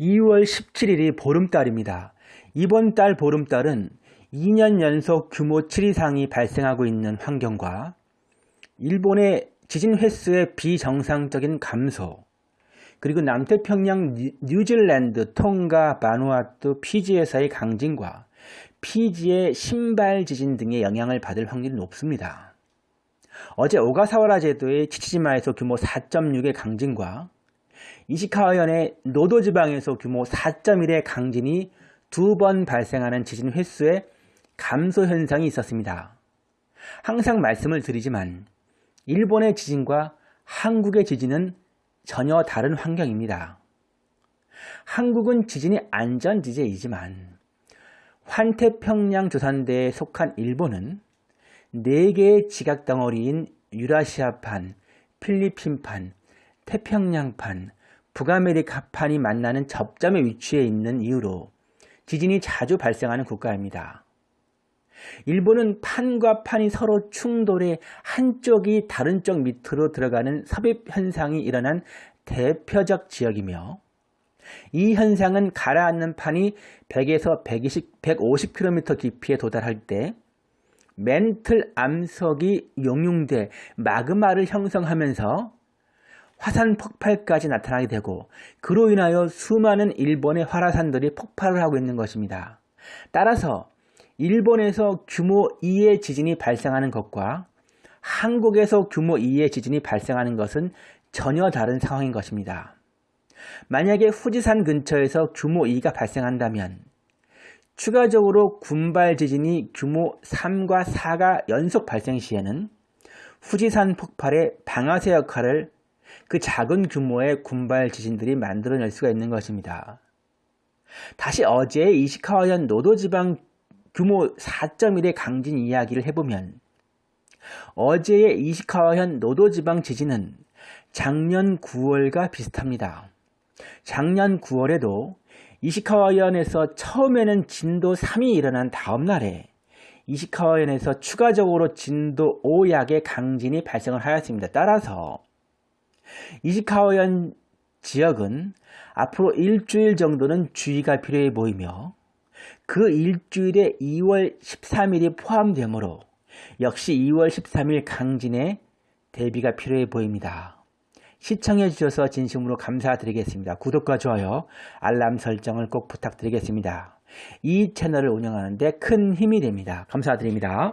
2월 17일이 보름달입니다. 이번 달 보름달은 2년 연속 규모 7 이상이 발생하고 있는 환경과 일본의 지진 횟수의 비정상적인 감소 그리고 남태평양 뉴질랜드, 통가, 바누아투, 피지에서의 강진과 피지의 신발 지진 등의 영향을 받을 확률이 높습니다. 어제 오가사와라 제도의 치치지마에서 규모 4.6의 강진과 이시카와현의 노도 지방에서 규모 4.1의 강진이 두 번 발생하는 지진 횟수의 감소 현상이 있었습니다. 항상 말씀을 드리지만 일본의 지진과 한국의 지진은 전혀 다른 환경입니다. 한국은 지진이 안전지대이지만 환태평양 조산대에 속한 일본은 4개의 지각덩어리인 유라시아판, 필리핀판, 태평양판, 북아메리카판이 만나는 접점에 위치해 있는 이유로 지진이 자주 발생하는 국가입니다. 일본은 판과 판이 서로 충돌해 한쪽이 다른 쪽 밑으로 들어가는 섭입 현상이 일어난 대표적 지역이며 이 현상은 가라앉는 판이 100에서 120, 150km 깊이에 도달할 때 멘틀 암석이 용융돼 마그마를 형성하면서 화산 폭발까지 나타나게 되고 그로 인하여 수많은 일본의 활화산들이 폭발을 하고 있는 것입니다. 따라서 일본에서 규모 2의 지진이 발생하는 것과 한국에서 규모 2의 지진이 발생하는 것은 전혀 다른 상황인 것입니다. 만약에 후지산 근처에서 규모 2가 발생한다면 추가적으로 군발 지진이 규모 3과 4가 연속 발생 시에는 후지산 폭발의 방아쇠 역할을 그 작은 규모의 군발 지진들이 만들어낼 수가 있는 것입니다. 다시 어제 이시카와현 노도지방 규모 4.1의 강진 이야기를 해보면 어제의 이시카와현 노도지방 지진은 작년 9월과 비슷합니다. 작년 9월에도 이시카와현에서 처음에는 진도 3이 일어난 다음 날에 이시카와현에서 추가적으로 진도 5약의 강진이 발생을 하였습니다. 따라서 이시카와현 지역은 앞으로 일주일 정도는 주의가 필요해 보이며 그 일주일에 2월 13일이 포함되므로 역시 2월 13일 강진에 대비가 필요해 보입니다. 시청해 주셔서 진심으로 감사드리겠습니다. 구독과 좋아요, 알람 설정을 꼭 부탁드리겠습니다. 이 채널을 운영하는데 큰 힘이 됩니다. 감사드립니다.